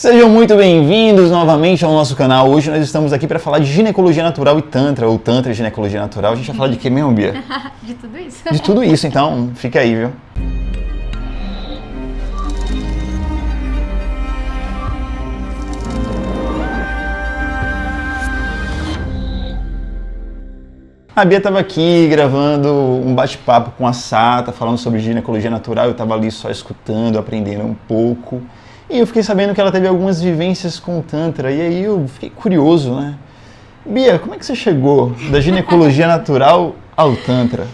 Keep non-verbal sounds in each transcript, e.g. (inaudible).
Sejam muito bem-vindos novamente ao nosso canal. Hoje nós estamos aqui para falar de ginecologia natural e tantra, ou tantra e ginecologia natural. A gente vai falar de que mesmo, Bia? (laughs) de tudo isso. De tudo isso, então fica aí, viu? A Bia estava aqui gravando um bate-papo com a Sata, falando sobre ginecologia natural. Eu estava ali só escutando, aprendendo um pouco. E eu fiquei sabendo que ela teve algumas vivências com o Tantra. E aí eu fiquei curioso, né? Bia, como é que você chegou da ginecologia (laughs) natural ao Tantra?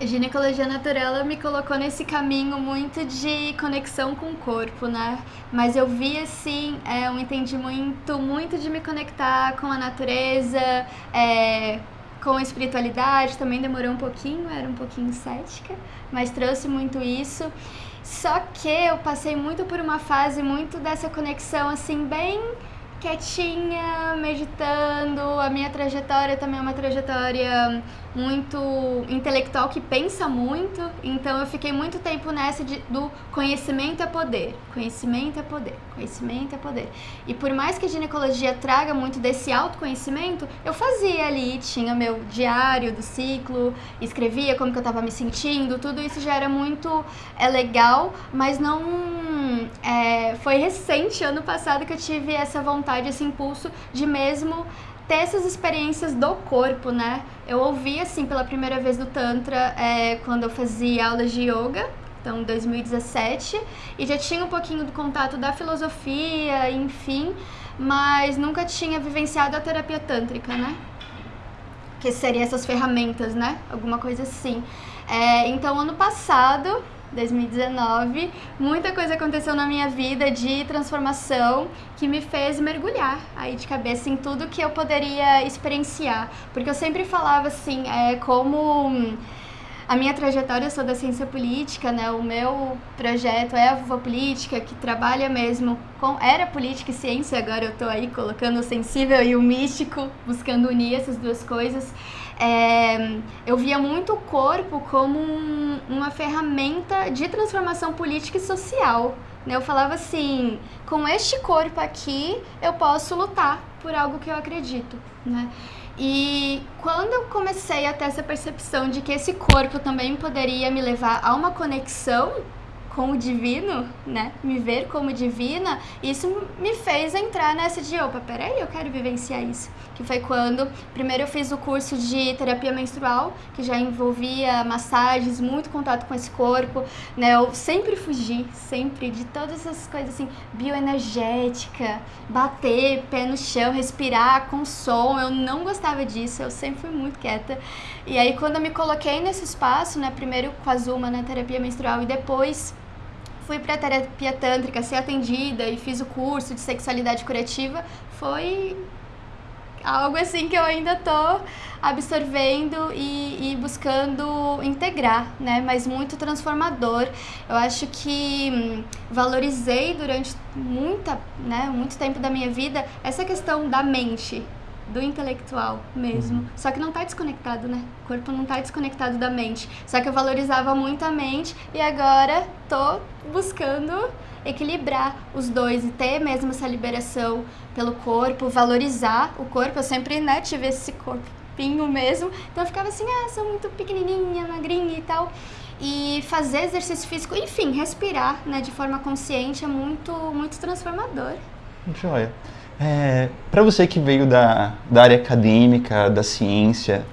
A ginecologia natural me colocou nesse caminho muito de conexão com o corpo, né? Mas eu vi, assim, é, eu entendi muito, muito de me conectar com a natureza, é, com a espiritualidade, também demorou um pouquinho, era um pouquinho cética, mas trouxe muito isso. Só que eu passei muito por uma fase muito dessa conexão assim bem quietinha, meditando. A minha trajetória também é uma trajetória muito intelectual que pensa muito, então eu fiquei muito tempo nessa de, do conhecimento é poder, conhecimento é poder, conhecimento é poder. E por mais que a ginecologia traga muito desse autoconhecimento, eu fazia ali, tinha meu diário do ciclo, escrevia como que eu estava me sentindo, tudo isso já era muito é legal, mas não é, foi recente, ano passado, que eu tive essa vontade, esse impulso de mesmo ter essas experiências do corpo, né? Eu ouvi, assim, pela primeira vez do Tantra é, quando eu fazia aulas de yoga, então 2017, e já tinha um pouquinho do contato da filosofia, enfim, mas nunca tinha vivenciado a terapia tântrica, né? Que seriam essas ferramentas, né? Alguma coisa assim. É, então, ano passado, 2019, muita coisa aconteceu na minha vida de transformação que me fez mergulhar aí de cabeça em tudo que eu poderia experienciar. Porque eu sempre falava assim, é, como a minha trajetória, eu sou da ciência política, né? O meu projeto é a Vovó Política, que trabalha mesmo com... Era política e ciência, agora eu tô aí colocando o sensível e o místico, buscando unir essas duas coisas. É, eu via muito o corpo como um, uma ferramenta de transformação política e social. Né? Eu falava assim, com este corpo aqui, eu posso lutar por algo que eu acredito, né? E quando eu comecei a ter essa percepção de que esse corpo também poderia me levar a uma conexão com o divino, né? Me ver como divina, isso me fez entrar nessa de, opa, peraí, eu quero vivenciar isso. Que foi quando, primeiro eu fiz o curso de terapia menstrual, que já envolvia massagens, muito contato com esse corpo, né? Eu sempre fugi, sempre, de todas essas coisas assim, bioenergética, bater, pé no chão, respirar com som, eu não gostava disso, eu sempre fui muito quieta. E aí quando eu me coloquei nesse espaço, né, primeiro com a Zuma na terapia menstrual e depois fui para terapia tântrica, ser atendida e fiz o curso de sexualidade curativa, foi algo assim que eu ainda tô absorvendo e, e, buscando integrar, né? Mas muito transformador. Eu acho que hum, valorizei durante muita, né, muito tempo da minha vida essa questão da mente, do intelectual mesmo. Uhum. Só que não está desconectado, né? O corpo não está desconectado da mente. Só que eu valorizava muito a mente e agora tô buscando equilibrar os dois e ter mesmo essa liberação pelo corpo, valorizar o corpo. Eu sempre, né, tive esse corpinho mesmo. Então eu ficava assim, ah, sou muito pequenininha, magrinha e tal. E fazer exercício físico, enfim, respirar, né, de forma consciente é muito, muito transformador. Joia. É, Para você que veio da, da área acadêmica, da ciência,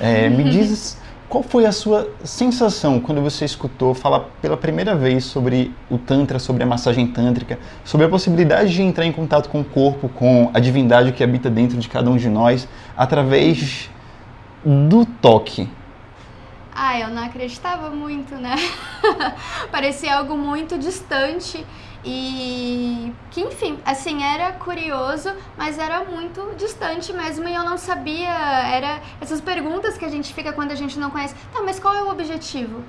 é, me (laughs) diz qual foi a sua sensação quando você escutou falar pela primeira vez sobre o Tantra, sobre a massagem tântrica, sobre a possibilidade de entrar em contato com o corpo, com a divindade que habita dentro de cada um de nós, através do toque? Ah, eu não acreditava muito, né? (laughs) Parecia algo muito distante e que, enfim, assim, era curioso, mas era muito distante mesmo e eu não sabia, era essas perguntas que a gente fica quando a gente não conhece. Tá, mas qual é o objetivo?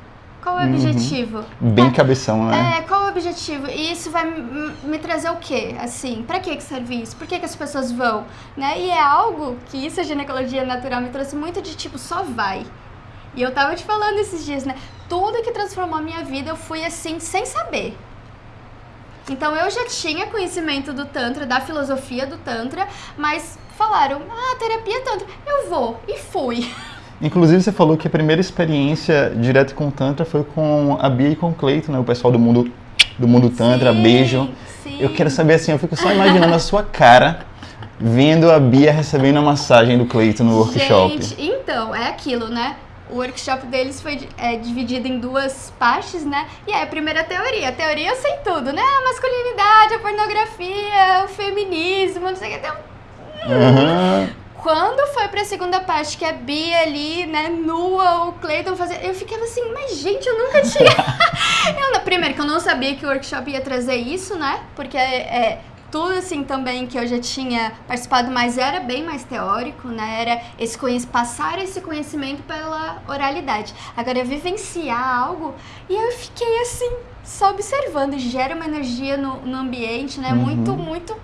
Qual é o uhum. objetivo? Bem tá, cabeção, né? É, qual é o objetivo? E isso vai me trazer o quê? Assim, pra que que serve isso? Por que que as pessoas vão? Né? E é algo que isso a ginecologia natural me trouxe muito de tipo, só vai. E eu tava te falando esses dias, né? Tudo que transformou a minha vida eu fui assim, sem saber. Então eu já tinha conhecimento do Tantra, da filosofia do Tantra, mas falaram, ah, terapia Tantra, eu vou. E fui. (laughs) Inclusive você falou que a primeira experiência direta com o Tantra foi com a Bia e com o Cleiton, né? O pessoal do mundo, do mundo Tantra, Sim, beijo. sim. Eu quero saber assim, eu fico só imaginando a sua cara vendo a Bia recebendo a massagem do Cleiton no workshop. Gente, então, é aquilo, né? O workshop deles foi é, dividido em duas partes, né? E aí, a primeira teoria. A teoria eu sei tudo, né? A masculinidade, a pornografia, o feminismo, não sei o que. Então, Aham. Quando foi pra segunda parte, que a Bia ali, né, nua, o Clayton fazendo. Eu ficava assim, mas gente, eu nunca tinha. (laughs) eu, primeiro, que eu não sabia que o workshop ia trazer isso, né? Porque é, é, tudo assim também que eu já tinha participado, mas era bem mais teórico, né? Era esse conhec- passar esse conhecimento pela oralidade. Agora, vivenciar algo, e eu fiquei assim, só observando. Gera uma energia no, no ambiente, né? Uhum. Muito, muito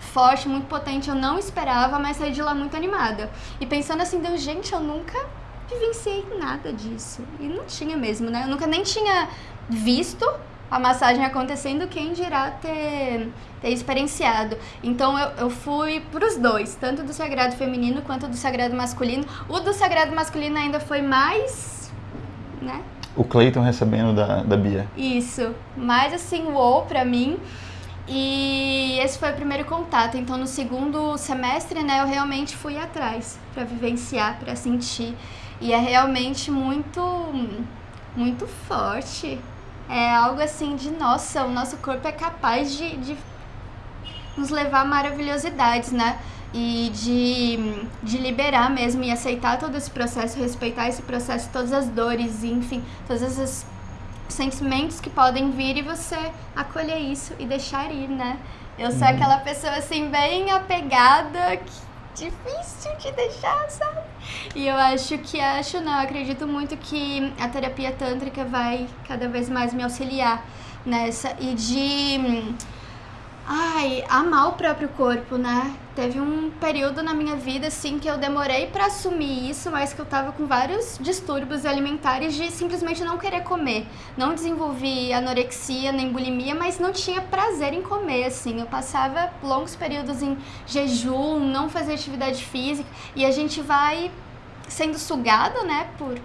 forte, muito potente. Eu não esperava, mas saí de lá muito animada. E pensando assim, Deus, gente, eu nunca vivenciei nada disso. E não tinha mesmo, né? Eu nunca nem tinha visto a massagem acontecendo, quem dirá ter, ter experienciado. Então eu, eu fui pros dois, tanto do sagrado feminino quanto do sagrado masculino. O do sagrado masculino ainda foi mais, né? O Cleiton recebendo da, da Bia. Isso, mais assim, uou pra mim. E esse foi o primeiro contato. Então, no segundo semestre, né, eu realmente fui atrás pra vivenciar, pra sentir. E é realmente muito, muito forte. É algo assim de, nossa, o nosso corpo é capaz de, de nos levar a maravilhosidades, né? E de, de liberar mesmo e aceitar todo esse processo, respeitar esse processo, todas as dores, enfim, todos esses sentimentos que podem vir e você acolher isso e deixar ir, né? Eu sou aquela pessoa assim, bem apegada, que difícil de deixar, sabe? E eu acho que, acho não, acredito muito que a terapia tântrica vai cada vez mais me auxiliar nessa e de hum, Ai, amar o próprio corpo, né? Teve um período na minha vida, assim, que eu demorei pra assumir isso, mas que eu tava com vários distúrbios alimentares de simplesmente não querer comer. Não desenvolvi anorexia nem bulimia, mas não tinha prazer em comer, assim. Eu passava longos períodos em jejum, não fazia atividade física, e a gente vai sendo sugado, né, por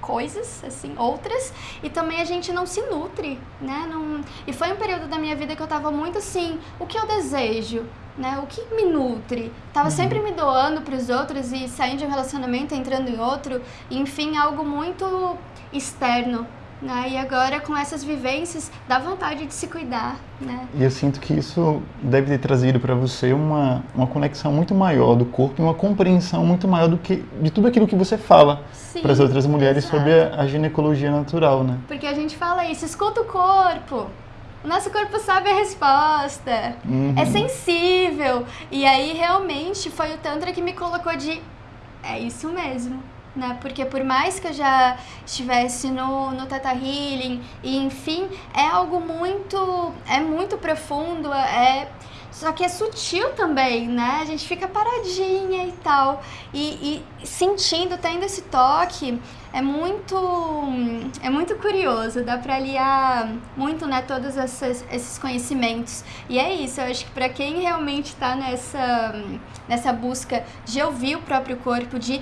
coisas, assim, outras, e também a gente não se nutre, né? Não... E foi um período da minha vida que eu tava muito assim, o que eu desejo, né? O que me nutre? Tava sempre me doando pros outros e saindo de um relacionamento, entrando em outro, enfim, algo muito externo, né? E agora com essas vivências dá vontade de se cuidar, né? E eu sinto que isso deve ter trazido para você uma, uma conexão muito maior do corpo e uma compreensão muito maior do que de tudo aquilo que você fala para as outras mulheres exato. sobre a, a ginecologia natural, né? Porque a gente fala isso, escuta o corpo. O nosso corpo sabe a resposta. Uhum. É sensível. E aí realmente foi o Tantra que me colocou de. É isso mesmo. Né? Porque por mais que eu já estivesse no, no Teta Healing, e enfim, é algo muito. É muito profundo, é. Só que é sutil também, né? A gente fica paradinha e tal. E, e sentindo, tendo esse toque, é muito. É muito curioso. Dá pra aliar muito, né? Todos esses, esses conhecimentos. E é isso, eu acho que pra quem realmente tá nessa, nessa busca de ouvir o próprio corpo, de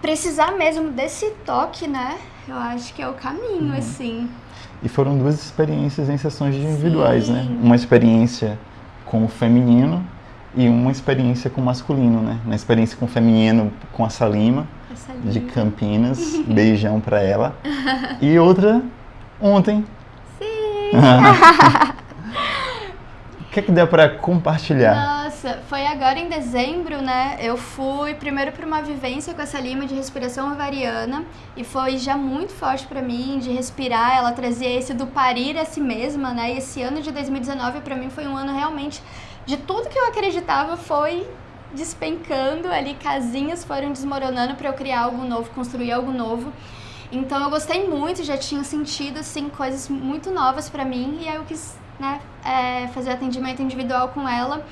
precisar mesmo desse toque, né? Eu acho que é o caminho, assim. E foram duas experiências em sessões individuais, né? Sim. Uma experiência com o feminino e uma experiência com o masculino, né? Na experiência com o feminino com a Salima, Essa de linha. Campinas, (laughs) beijão pra ela. E outra ontem. Sim! (laughs) (laughs) O que é que dá pra compartilhar? Nossa, foi agora em dezembro, né? Eu fui primeiro para uma vivência com essa lima de respiração ovariana e foi já muito forte pra mim de respirar. Ela trazia esse do parir a si mesma, né? E esse ano de 2019 pra mim foi um ano realmente de tudo que eu acreditava foi despencando ali, casinhas foram desmoronando pra eu criar algo novo, construir algo novo. Então eu gostei muito, já tinha sentido assim coisas muito novas pra mim e aí eu quis, né, é, fazer atendimento individual com ela.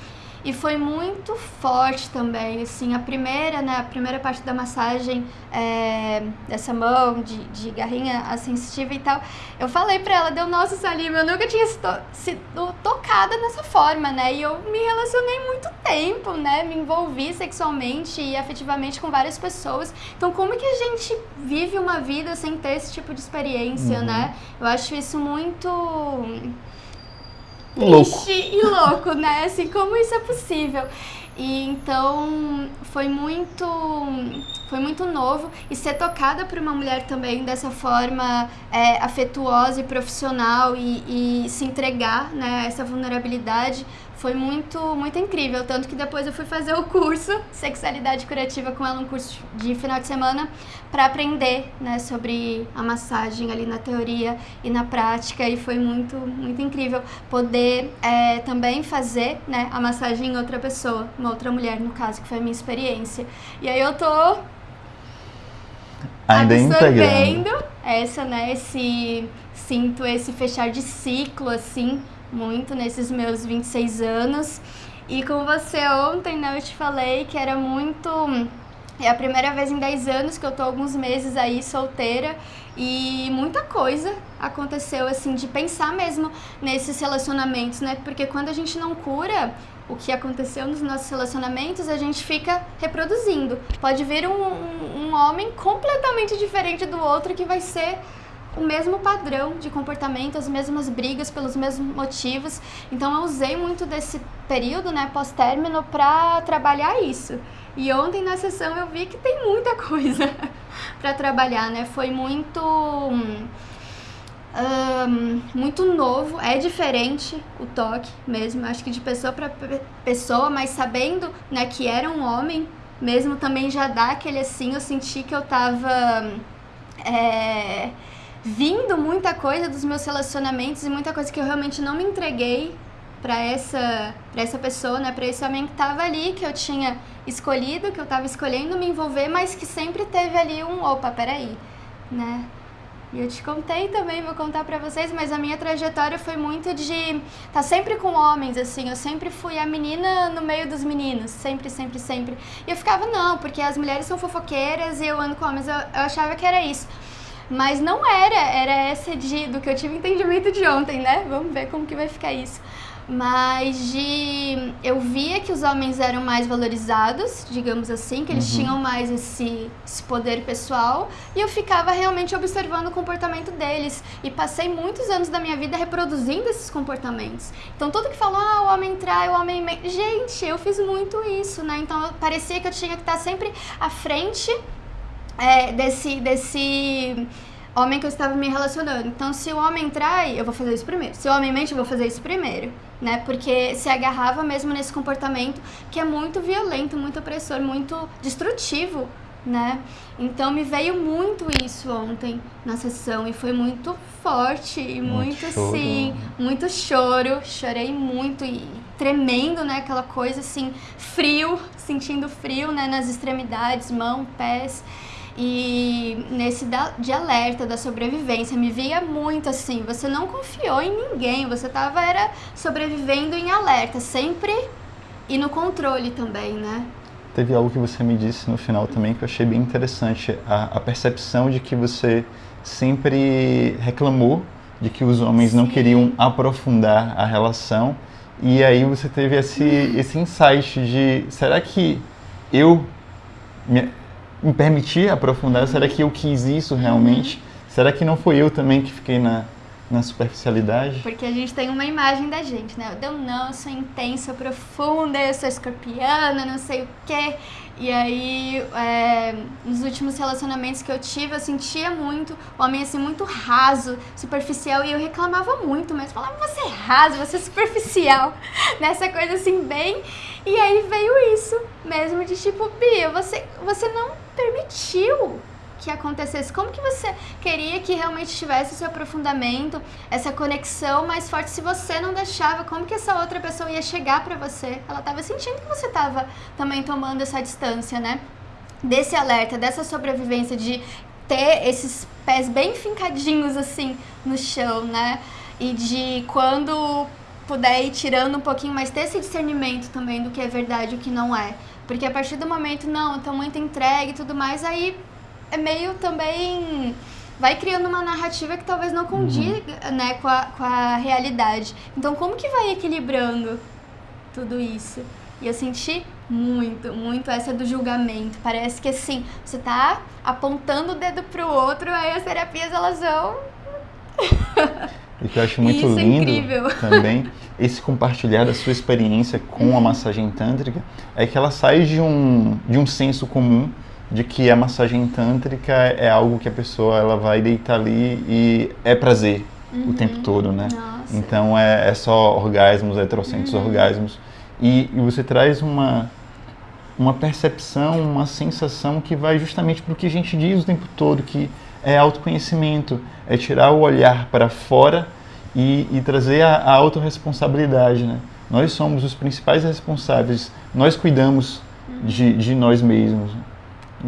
E foi muito forte também, assim, a primeira, né, a primeira parte da massagem é, dessa mão, de, de garrinha a sensitiva e tal, eu falei pra ela, deu, nossa, Salima, eu nunca tinha sido, sido tocada nessa forma, né, e eu me relacionei muito tempo, né, me envolvi sexualmente e afetivamente com várias pessoas, então como que a gente vive uma vida sem ter esse tipo de experiência, uhum. né, eu acho isso muito louco. e louco, né? Assim, como isso é possível? E então foi muito foi muito novo e ser tocada por uma mulher também dessa forma é, afetuosa e profissional e, e se entregar né, a essa vulnerabilidade foi muito, muito incrível. Tanto que depois eu fui fazer o curso Sexualidade Curativa com ela, um curso de final de semana, para aprender né, sobre a massagem ali na teoria e na prática. E foi muito, muito incrível poder é, também fazer né, a massagem em outra pessoa, uma outra mulher, no caso, que foi a minha experiência. E aí eu tô Ainda absorvendo essa, né, esse sinto esse fechar de ciclo assim muito nesses meus 26 anos. E com você ontem, né, eu te falei que era muito. É a primeira vez em 10 anos que eu tô alguns meses aí solteira e muita coisa aconteceu assim de pensar mesmo nesses relacionamentos, né? Porque quando a gente não cura o que aconteceu nos nossos relacionamentos, a gente fica reproduzindo. Pode vir um, um, um homem completamente diferente do outro que vai ser o mesmo padrão de comportamento, as mesmas brigas pelos mesmos motivos. Então eu usei muito desse período, né, pós-término, para trabalhar isso. E ontem na sessão eu vi que tem muita (laughs) coisa para trabalhar, né? Foi muito um, muito novo, é diferente o toque mesmo, acho que de pessoa para pessoa, mas sabendo, né, que era um homem, mesmo também já dá aquele assim, eu senti que eu tava é, vindo muita coisa dos meus relacionamentos e muita coisa que eu realmente não me entreguei para essa para essa pessoa, né, para esse homem que estava ali, que eu tinha escolhido, que eu estava escolhendo me envolver, mas que sempre teve ali um opa, peraí, né? E eu te contei também, vou contar para vocês, mas a minha trajetória foi muito de tá sempre com homens, assim, eu sempre fui a menina no meio dos meninos, sempre, sempre, sempre. E eu ficava, não, porque as mulheres são fofoqueiras e eu ando com homens, eu, eu achava que era isso. Mas não era, era essa de, do que eu tive entendimento de ontem, né? Vamos ver como que vai ficar isso. Mas de eu via que os homens eram mais valorizados, digamos assim, que eles uhum. tinham mais esse, esse poder pessoal, e eu ficava realmente observando o comportamento deles. E passei muitos anos da minha vida reproduzindo esses comportamentos. Então tudo que falou, ah, o homem trai, o homem. Gente, eu fiz muito isso, né? Então parecia que eu tinha que estar sempre à frente é, desse, desse homem que eu estava me relacionando. Então, se o homem trai, eu vou fazer isso primeiro. Se o homem mente, eu vou fazer isso primeiro. Né? Porque se agarrava mesmo nesse comportamento que é muito violento, muito opressor, muito destrutivo, né? Então me veio muito isso ontem na sessão e foi muito forte e muito, muito assim, muito choro, chorei muito e tremendo, né? Aquela coisa assim, frio, sentindo frio, né? Nas extremidades, mão, pés. E nesse da, de alerta da sobrevivência, me via muito assim, você não confiou em ninguém, você tava era sobrevivendo em alerta, sempre e no controle também, né? Teve algo que você me disse no final também que eu achei bem interessante, a, a percepção de que você sempre reclamou de que os homens Sim. não queriam aprofundar a relação e aí você teve esse, esse insight de será que eu me, me permitir aprofundar? Será que eu quis isso realmente? Será que não foi eu também que fiquei na, na superficialidade? Porque a gente tem uma imagem da gente, né? Eu não, eu sou intensa, profunda, eu sou escorpiana, não sei o quê. E aí, é, nos últimos relacionamentos que eu tive, eu sentia muito o homem assim, muito raso, superficial, e eu reclamava muito, mas falava, você é raso, você é superficial, (laughs) nessa coisa assim, bem. E aí veio isso mesmo de tipo, Bia, você, você não permitiu que acontecesse? Como que você queria que realmente tivesse esse aprofundamento, essa conexão mais forte se você não deixava? Como que essa outra pessoa ia chegar para você? Ela estava sentindo que você estava também tomando essa distância, né? Desse alerta, dessa sobrevivência de ter esses pés bem fincadinhos assim no chão, né? E de quando puder ir tirando um pouquinho, mas ter esse discernimento também do que é verdade e o que não é. Porque a partir do momento, não, tô muito entregue e tudo mais, aí é meio também. Vai criando uma narrativa que talvez não condiga uhum. né, com, a, com a realidade. Então, como que vai equilibrando tudo isso? E eu senti muito, muito essa do julgamento. Parece que assim, você tá apontando o dedo pro outro, aí as terapias elas vão. (laughs) E que eu acho muito Isso é lindo é (laughs) também, esse compartilhar da sua experiência com a massagem tântrica, é que ela sai de um, de um senso comum de que a massagem tântrica é algo que a pessoa ela vai deitar ali e é prazer uhum. o tempo todo, né? Nossa. Então é, é só orgasmos, heterocentros uhum. orgasmos. E, e você traz uma, uma percepção, uma sensação que vai justamente para o que a gente diz o tempo todo, que é autoconhecimento, é tirar o olhar para fora e, e trazer a, a autorresponsabilidade. Né? Nós somos os principais responsáveis, nós cuidamos de, de nós mesmos.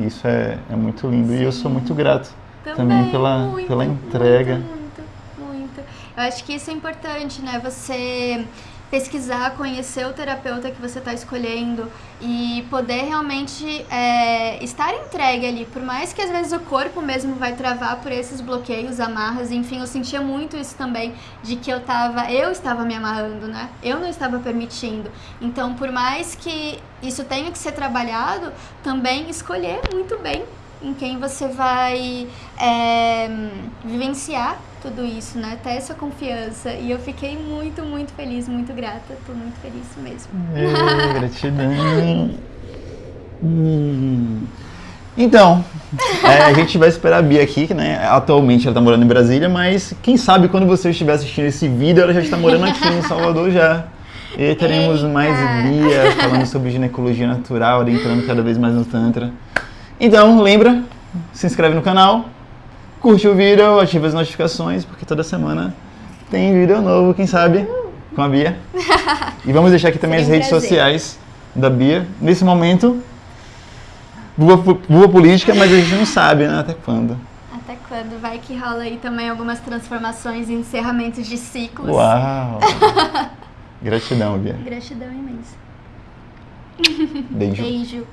Isso é, é muito lindo Sim. e eu sou muito grato também, também pela, muito, pela entrega. Muito, muito, muito. Eu acho que isso é importante, né? Você pesquisar, conhecer o terapeuta que você está escolhendo e poder realmente é, estar entregue ali. Por mais que às vezes o corpo mesmo vai travar por esses bloqueios, amarras, enfim, eu sentia muito isso também de que eu tava, eu estava me amarrando, né? Eu não estava permitindo. Então, por mais que isso tenha que ser trabalhado, também escolher muito bem em quem você vai é, vivenciar tudo isso, né? Ter essa confiança. E eu fiquei muito, muito feliz, muito grata. Tô muito feliz mesmo. É, (laughs) gratidão. hum. Então, é, a gente vai esperar a Bia aqui, né? Atualmente ela tá morando em Brasília, mas quem sabe quando você estiver assistindo esse vídeo, ela já está morando aqui em Salvador já. E teremos Eita. mais Bia falando sobre ginecologia natural, adentrando cada vez mais no Tantra. Então, lembra, se inscreve no canal, curte o vídeo, ativa as notificações, porque toda semana tem vídeo novo, quem sabe, com a Bia. (laughs) E vamos deixar aqui também as redes prazer. sociais da Bia. Nesse momento, boa política, mas a gente não sabe, né, até quando. Até quando? Vai que rola aí também algumas transformações e encerramentos de ciclos. Uau! (laughs) Gratidão, Bia. Gratidão imensa. Beijo. Beijo.